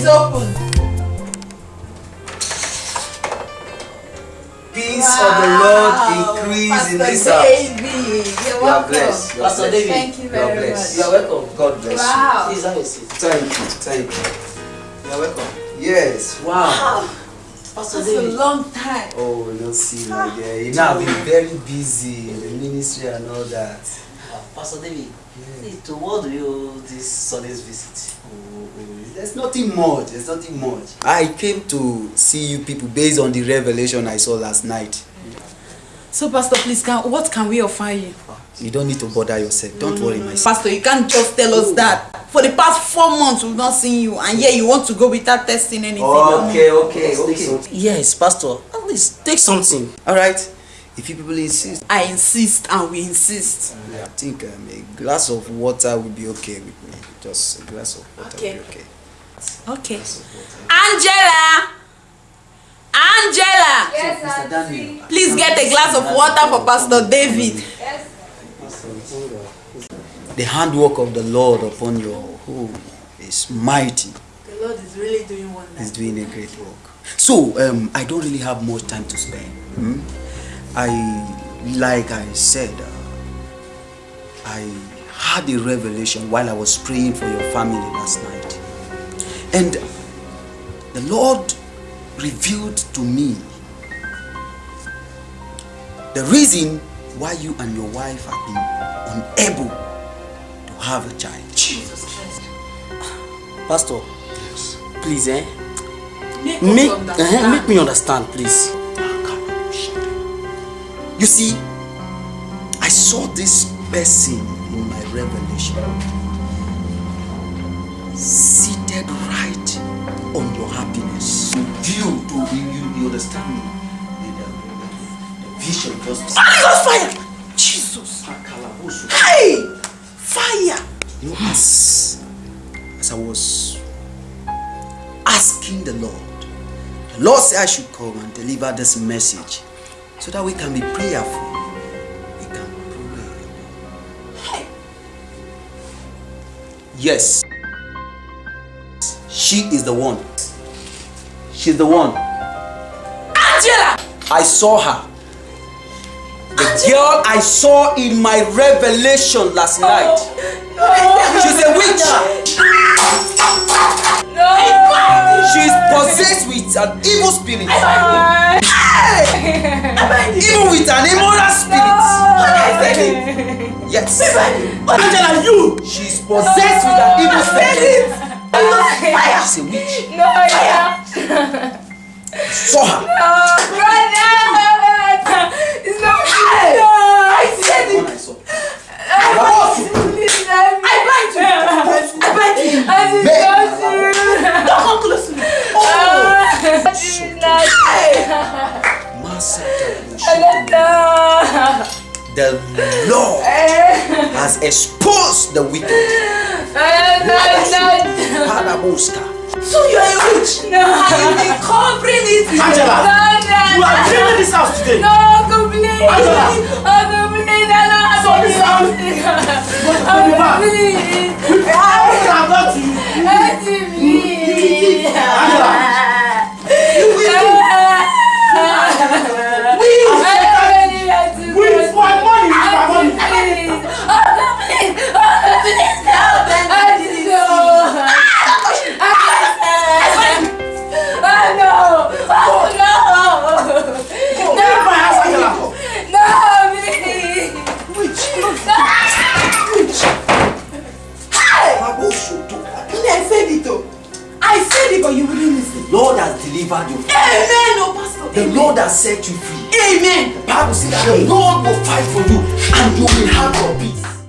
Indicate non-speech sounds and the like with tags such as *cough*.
is open. Peace wow. of the Lord increase Pastor in this David. house. You're you are blessed. You Pastor blessed. David. Thank you very you much. You are welcome. God bless wow. you. Please have a seat. Thank you. Thank you. You are welcome. Yes. Wow. wow. Pastor That's David. a long time. Oh, no, see, my dear. Ah. You know, I've been very busy in the ministry and all that. Pastor David. See, to what do you owe this Sunday's visit? Oh, oh, There's nothing much. There's nothing much. I came to see you people based on the revelation I saw last night. So, Pastor, please, can, what can we offer you? You don't need to bother yourself. Don't worry, my son. Pastor, you can't just tell us that. For the past four months, we've not seen you, and yet you want to go without testing anything. Okay, okay, okay. Yes, Pastor. At least take something. All right. If you people insist, I insist, and we insist. I think um, a glass of water will be okay with me. Just a glass of water Okay. will be okay. Okay. Angela! Angela! Yes, Mr. Daniel. Auntie. Please get a glass of water for Pastor David. Yes. The handwork of the Lord upon your home is mighty. The Lord is really doing wonders. He's doing a great work. So, um, I don't really have much time to spend. hmm? I, like I said, uh, I had a revelation while I was praying for your family last night. And the Lord revealed to me the reason why you and your wife have been unable to have a child. Jesus Christ. Pastor, please, eh? Make, Make, us eh, make me understand, please. You see, I saw this person in my revelation seated right on your happiness. View to you, you, you understand me? The, the, the, the vision just oh Holy Ghost fire! Jesus! Ah, hey! Fire! you know, as as I was asking the Lord, the Lord said I should come and deliver this message so that we can be prayerful. We can pray. Yes. She is the one. She's the one. Angela! I saw her. The girl I saw in my revelation last oh. night. She's a witch. No. She's possessed with an evil spirit. Even with an immoral spirit. *laughs* Yes. Angela, you! She's possessed with an evil spirit. *laughs* She's a witch. No, yeah. Saw her. Brother! It's not The Lord *laughs* has exposed the wicked. Paraboska. So you're a witch! No. You've been covering it! *laughs* Angela! No, no, You are no. cleaning this house today! No, complete. Angela. Oh, complete. I don't have So this house- delivered you. Amen, oh, Pastor. The Lord has set you free. Amen. The Bible says that the Lord will fight for you and you will have your peace.